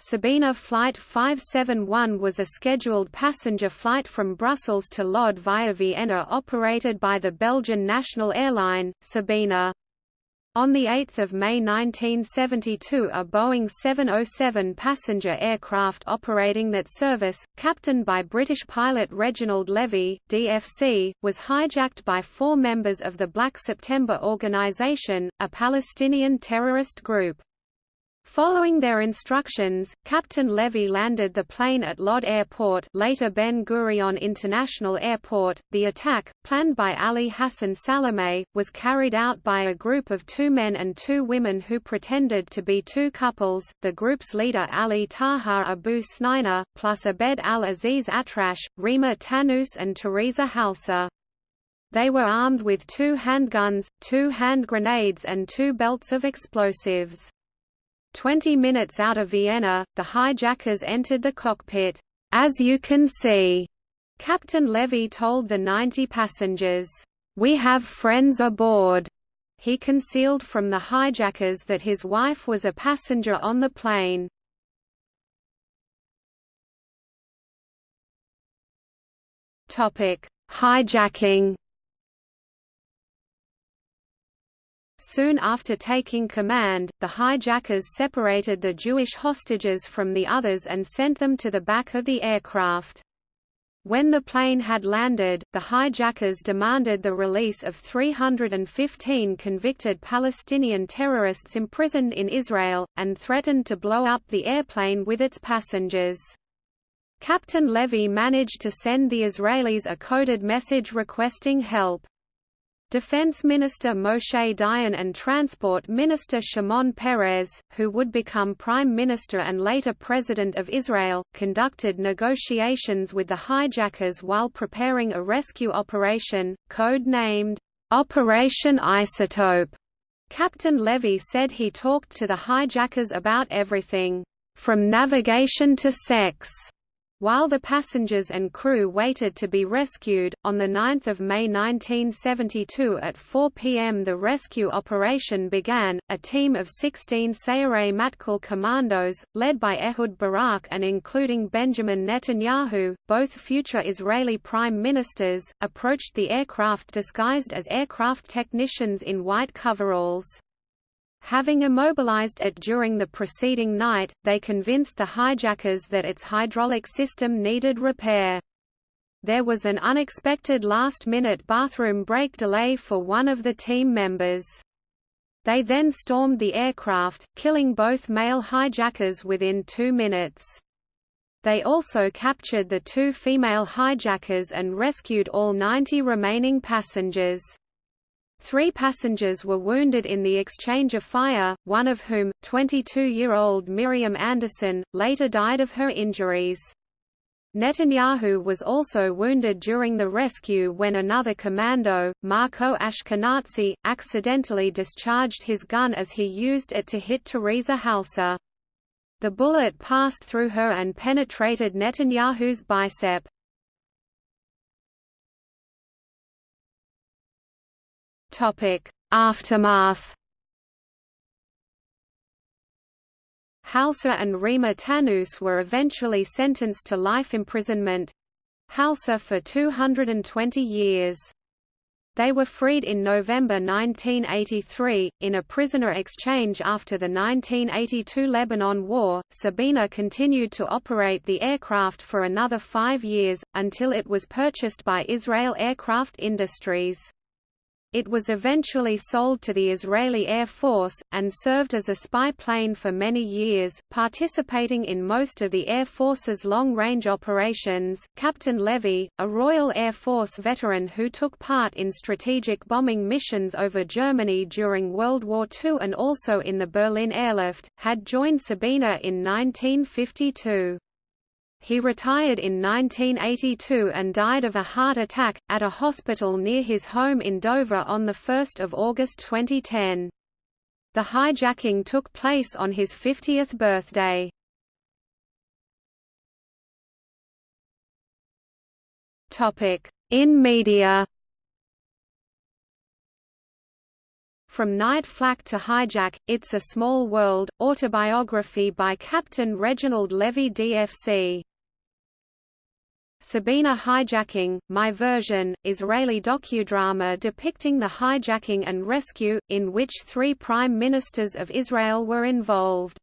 Sabena Flight 571 was a scheduled passenger flight from Brussels to Lod via Vienna operated by the Belgian national airline, Sabena. On 8 May 1972 a Boeing 707 passenger aircraft operating that service, captained by British pilot Reginald Levy, DFC, was hijacked by four members of the Black September Organization, a Palestinian terrorist group. Following their instructions, Captain Levy landed the plane at Lod Airport later Ben Gurion International Airport. The attack, planned by Ali Hassan Salameh, was carried out by a group of two men and two women who pretended to be two couples, the group's leader Ali Taha Abu Sneina, plus Abed al-Aziz Atrash, Rima Tanous and Teresa Halsa. They were armed with two handguns, two hand grenades and two belts of explosives. Twenty minutes out of Vienna, the hijackers entered the cockpit. As you can see, Captain Levy told the 90 passengers, "We have friends aboard." He concealed from the hijackers that his wife was a passenger on the plane. Topic: Hijacking Soon after taking command, the hijackers separated the Jewish hostages from the others and sent them to the back of the aircraft. When the plane had landed, the hijackers demanded the release of 315 convicted Palestinian terrorists imprisoned in Israel, and threatened to blow up the airplane with its passengers. Captain Levy managed to send the Israelis a coded message requesting help. Defense Minister Moshe Dayan and Transport Minister Shimon Peres, who would become Prime Minister and later President of Israel, conducted negotiations with the hijackers while preparing a rescue operation, code-named, Operation Isotope. Captain Levy said he talked to the hijackers about everything, from navigation to sex. While the passengers and crew waited to be rescued, on 9 May 1972 at 4 p.m. the rescue operation began. A team of 16 Sayeret Matkal commandos, led by Ehud Barak and including Benjamin Netanyahu, both future Israeli prime ministers, approached the aircraft disguised as aircraft technicians in white coveralls. Having immobilized it during the preceding night, they convinced the hijackers that its hydraulic system needed repair. There was an unexpected last-minute bathroom break delay for one of the team members. They then stormed the aircraft, killing both male hijackers within two minutes. They also captured the two female hijackers and rescued all 90 remaining passengers. Three passengers were wounded in the exchange of fire, one of whom, 22-year-old Miriam Anderson, later died of her injuries. Netanyahu was also wounded during the rescue when another commando, Marco Ashkenazi, accidentally discharged his gun as he used it to hit Teresa Halsa. The bullet passed through her and penetrated Netanyahu's bicep. Aftermath. Halsa and Rima Tanous were eventually sentenced to life imprisonment Halsa for 220 years. They were freed in November 1983, in a prisoner exchange after the 1982 Lebanon War. Sabena continued to operate the aircraft for another five years, until it was purchased by Israel Aircraft Industries. It was eventually sold to the Israeli Air Force, and served as a spy plane for many years, participating in most of the Air Force's long-range operations. Captain Levy, a Royal Air Force veteran who took part in strategic bombing missions over Germany during World War II and also in the Berlin airlift, had joined Sabena in 1952. He retired in 1982 and died of a heart attack, at a hospital near his home in Dover on 1 August 2010. The hijacking took place on his 50th birthday. In media From Night Flak to Hijack, It's a Small World, autobiography by Captain Reginald Levy DFC. Sabena Hijacking, My Version, Israeli docudrama depicting the hijacking and rescue, in which three prime ministers of Israel were involved.